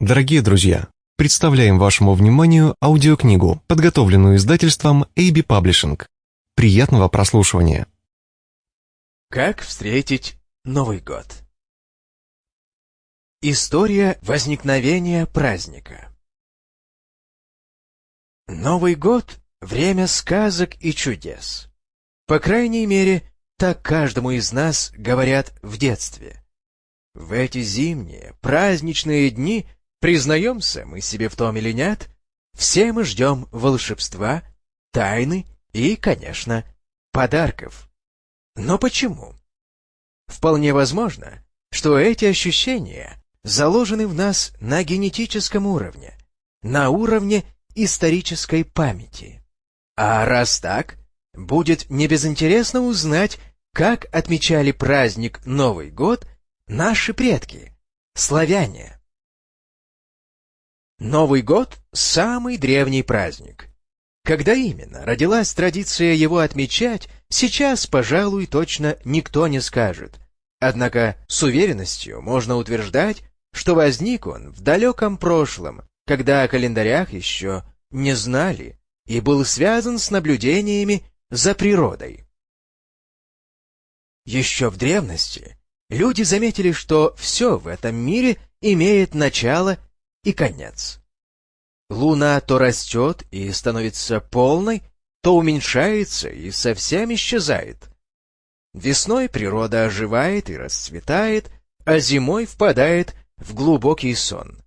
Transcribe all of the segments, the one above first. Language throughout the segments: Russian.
Дорогие друзья, представляем вашему вниманию аудиокнигу, подготовленную издательством AB Publishing. Приятного прослушивания. Как встретить Новый год? История возникновения праздника Новый год — время сказок и чудес. По крайней мере, так каждому из нас говорят в детстве. В эти зимние, праздничные дни, признаемся мы себе в том или нет, все мы ждем волшебства, тайны и, конечно, подарков. Но почему? Вполне возможно, что эти ощущения заложены в нас на генетическом уровне, на уровне исторической памяти. А раз так, будет небезынтересно узнать, как отмечали праздник Новый год наши предки, славяне. Новый год – самый древний праздник. Когда именно родилась традиция его отмечать, сейчас, пожалуй, точно никто не скажет. Однако с уверенностью можно утверждать, что возник он в далеком прошлом, когда о календарях еще не знали и был связан с наблюдениями за природой. Еще в древности люди заметили, что все в этом мире имеет начало и конец. Луна то растет и становится полной, то уменьшается и совсем исчезает. Весной природа оживает и расцветает, а зимой впадает в глубокий сон.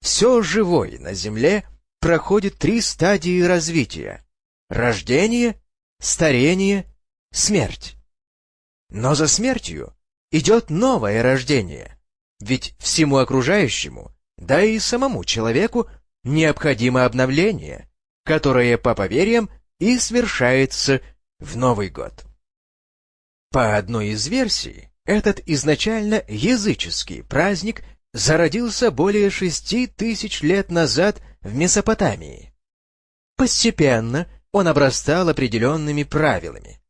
Все живое на Земле проходит три стадии развития — рождение, старение, смерть. Но за смертью идет новое рождение, ведь всему окружающему, да и самому человеку, необходимо обновление, которое, по поверьям, и свершается в Новый год. По одной из версий, этот изначально языческий праздник зародился более шести тысяч лет назад в Месопотамии. Постепенно он обрастал определенными правилами.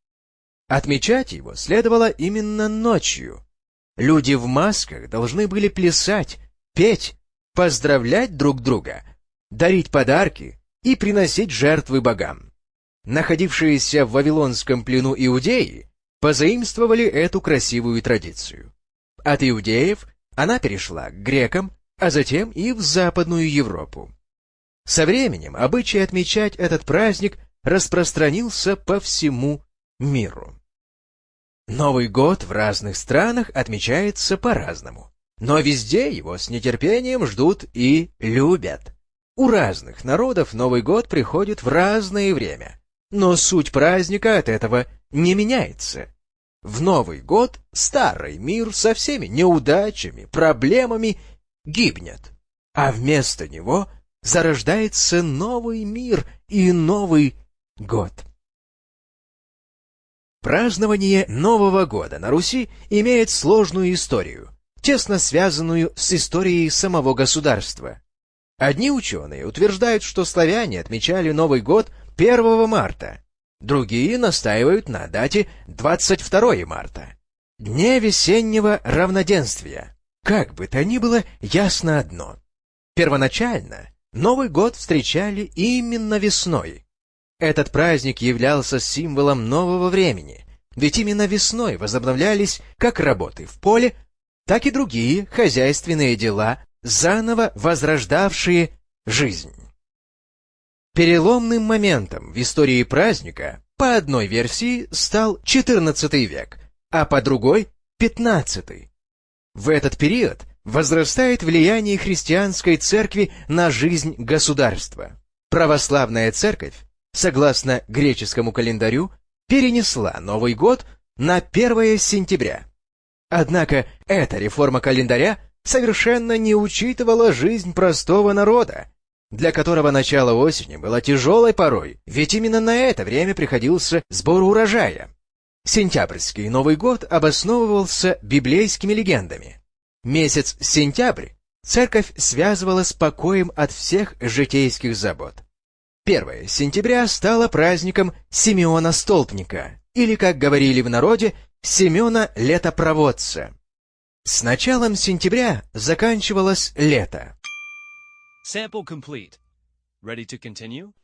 Отмечать его следовало именно ночью. Люди в масках должны были плясать, петь, поздравлять друг друга, дарить подарки и приносить жертвы богам. Находившиеся в Вавилонском плену иудеи позаимствовали эту красивую традицию. От иудеев она перешла к грекам, а затем и в Западную Европу. Со временем обычай отмечать этот праздник распространился по всему миру. Новый год в разных странах отмечается по-разному, но везде его с нетерпением ждут и любят. У разных народов Новый год приходит в разное время, но суть праздника от этого не меняется. В Новый год старый мир со всеми неудачами, проблемами гибнет, а вместо него зарождается новый мир и Новый год. Празднование Нового года на Руси имеет сложную историю, тесно связанную с историей самого государства. Одни ученые утверждают, что славяне отмечали Новый год 1 марта, Другие настаивают на дате 22 марта, дне весеннего равноденствия. Как бы то ни было, ясно одно. Первоначально Новый год встречали именно весной. Этот праздник являлся символом нового времени, ведь именно весной возобновлялись как работы в поле, так и другие хозяйственные дела, заново возрождавшие жизнь. Переломным моментом в истории праздника по одной версии стал XIV век, а по другой — XV. В этот период возрастает влияние христианской церкви на жизнь государства. Православная церковь, согласно греческому календарю, перенесла Новый год на 1 сентября. Однако эта реформа календаря совершенно не учитывала жизнь простого народа, для которого начало осени было тяжелой порой, ведь именно на это время приходился сбор урожая. Сентябрьский Новый год обосновывался библейскими легендами. Месяц сентябрь церковь связывала с покоем от всех житейских забот. 1 сентября стало праздником Симеона Столпника, или, как говорили в народе, Семена Летопроводца. С началом сентября заканчивалось лето. Sample complete. Ready to continue?